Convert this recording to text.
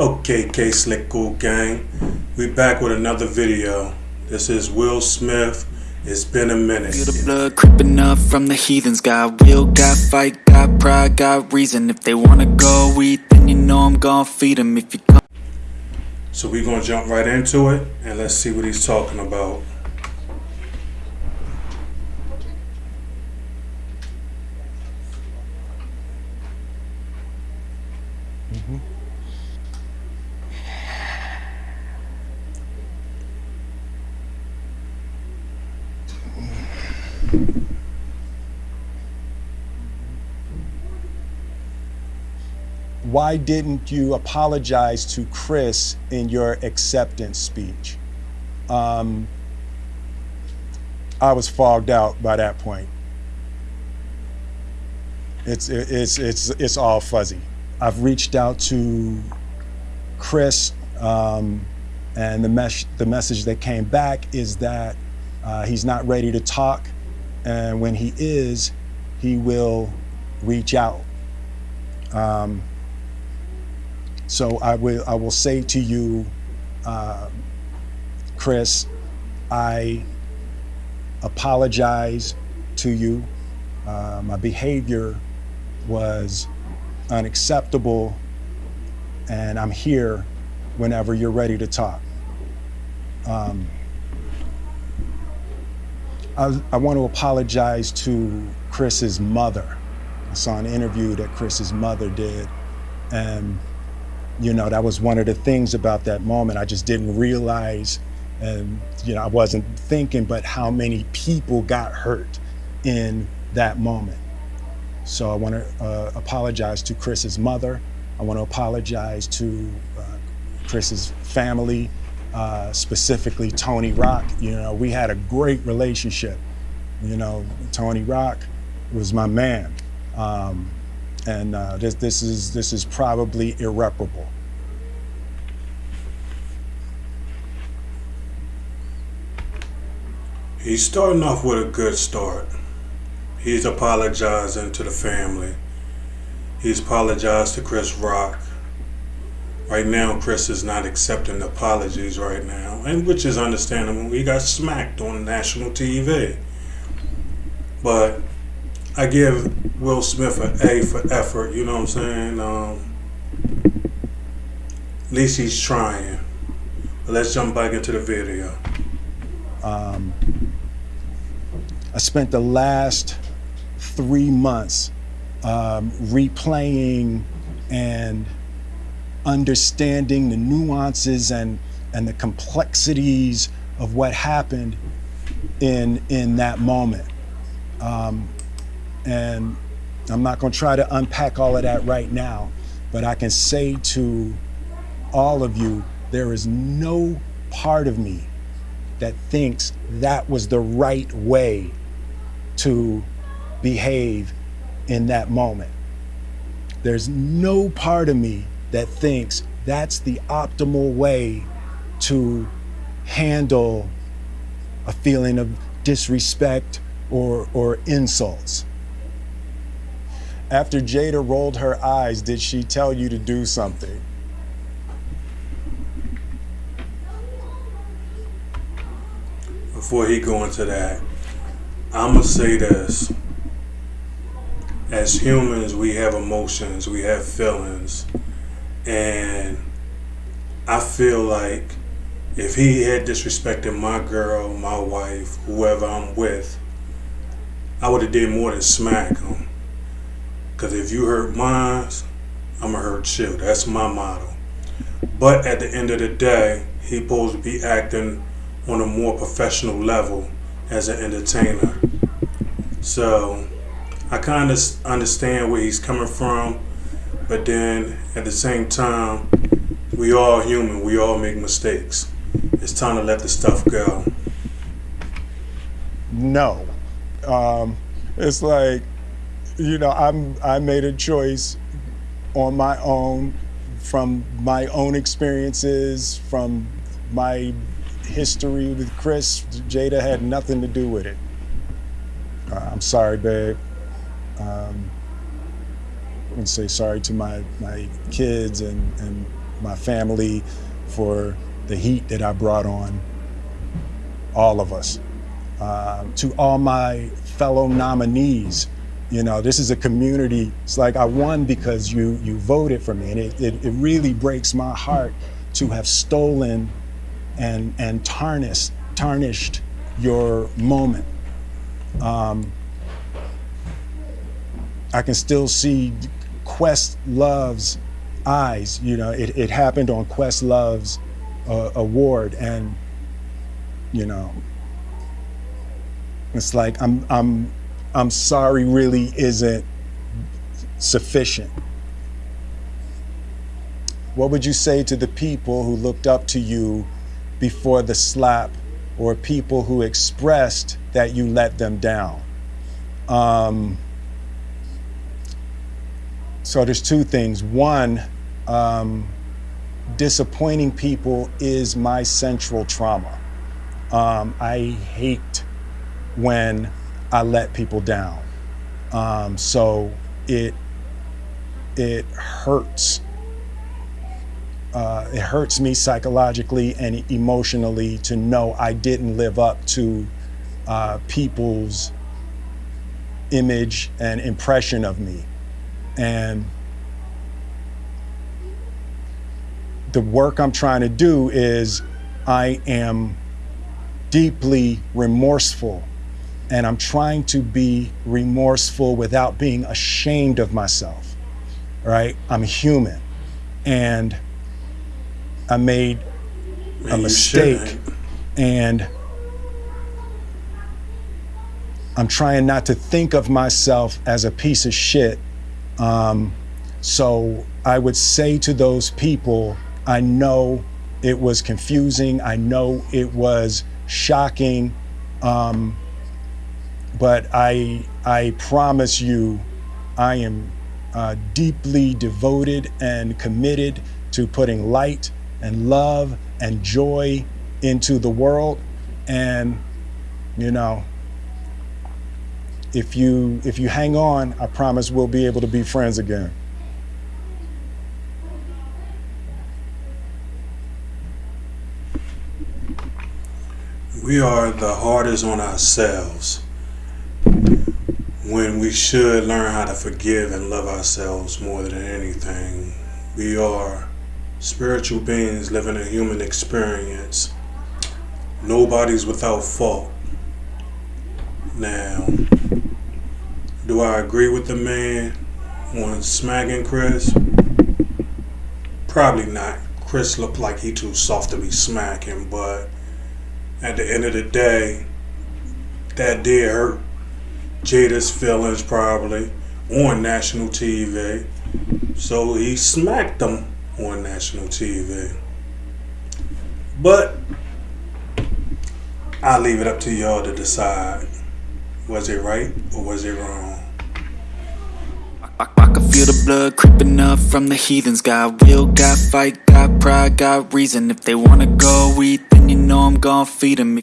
Okay, K Slick Cool Gang. We back with another video. This is Will Smith. It's been a minute. Feel the blood creeping up from the heathens. Got will, got fight, got pride, got reason. If they wanna go eat, then you know I'm gonna feed them. If you come. So we're gonna jump right into it and let's see what he's talking about. Why didn't you apologize to Chris in your acceptance speech? Um, I was fogged out by that point. It's it's it's it's all fuzzy. I've reached out to Chris, um, and the mes- the message that came back is that uh, he's not ready to talk, and when he is, he will reach out. Um, so I will, I will say to you, uh, Chris, I apologize to you. Uh, my behavior was unacceptable, and I'm here whenever you're ready to talk. Um, I, I want to apologize to Chris's mother. I saw an interview that Chris's mother did, and you know, that was one of the things about that moment. I just didn't realize, and you know, I wasn't thinking, but how many people got hurt in that moment. So I want to uh, apologize to Chris's mother. I want to apologize to uh, Chris's family, uh, specifically Tony Rock. You know, we had a great relationship. You know, Tony Rock was my man. Um, and uh, this this is this is probably irreparable. He's starting off with a good start. He's apologizing to the family. He's apologized to Chris Rock. Right now, Chris is not accepting apologies right now, and which is understandable. He got smacked on national TV. But I give Will Smith an A for effort. You know what I'm saying? Um, at least he's trying. But let's jump back into the video. Um, I spent the last three months um, replaying and understanding the nuances and and the complexities of what happened in in that moment. Um, and I'm not going to try to unpack all of that right now, but I can say to all of you, there is no part of me that thinks that was the right way to behave in that moment. There's no part of me that thinks that's the optimal way to handle a feeling of disrespect or, or insults. After Jada rolled her eyes, did she tell you to do something? Before he go into that, I'm gonna say this. As humans, we have emotions, we have feelings, and I feel like if he had disrespected my girl, my wife, whoever I'm with, I would have did more than smack him. Cause if you hurt mine, I'ma hurt you. That's my motto. But at the end of the day, he supposed to be acting on a more professional level as an entertainer. So I kind of understand where he's coming from, but then at the same time, we all human. We all make mistakes. It's time to let the stuff go. No, um, it's like you know I'm I made a choice on my own from my own experiences from my history with Chris. Jada had nothing to do with it. Uh, I'm sorry, babe. Um, I to say sorry to my, my kids and, and my family, for the heat that I brought on all of us. Um, to all my fellow nominees, you know, this is a community. It's like I won because you you voted for me, and it, it, it really breaks my heart to have stolen and and tarnished tarnished your moment. Um, I can still see Quest Love's eyes. You know, it, it happened on Questlove's uh, award, and you know, it's like I'm I'm I'm sorry really isn't sufficient. What would you say to the people who looked up to you before the slap, or people who expressed that you let them down? Um, so there's two things. One, um, disappointing people is my central trauma. Um, I hate when I let people down. Um, so it it hurts. Uh, it hurts me psychologically and emotionally to know I didn't live up to uh, people's image and impression of me. And the work I'm trying to do is I am deeply remorseful and I'm trying to be remorseful without being ashamed of myself. Right? I'm human and I made Man, a mistake and I'm trying not to think of myself as a piece of shit. Um, so I would say to those people, I know it was confusing. I know it was shocking. Um, but I, I promise you, I am uh, deeply devoted and committed to putting light and love and joy into the world. And, you know, if you if you hang on, I promise we'll be able to be friends again. We are the hardest on ourselves when we should learn how to forgive and love ourselves more than anything. We are spiritual beings living a human experience. Nobody's without fault. Now, do I agree with the man on smacking Chris? Probably not. Chris looked like he too soft to be smacking, but at the end of the day, that did hurt Jada's feelings probably on national TV. So he smacked them on national TV. But I'll leave it up to y'all to decide was it right or was it wrong? I, I can feel the blood creeping up from the heathens. Got will, got fight, got pride, got reason. If they wanna go eat, then you know I'm gon' feed them.